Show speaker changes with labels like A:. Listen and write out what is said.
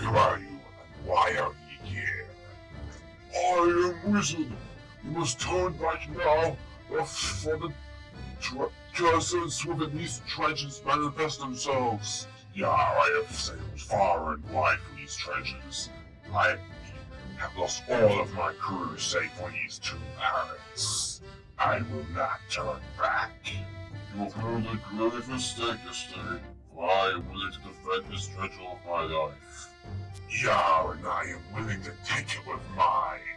A: Who are you, and why are you here? I am wizard. You must turn back now, or for the curses within these trenches manifest themselves. Yeah, I have sailed far and wide for these trenches. I have lost all of my crew save for these two pirates. I will not turn back. You have made a grave mistake yesterday, for I am willing to defend this treasure of my life. Yeah, and I am willing to take it with mine.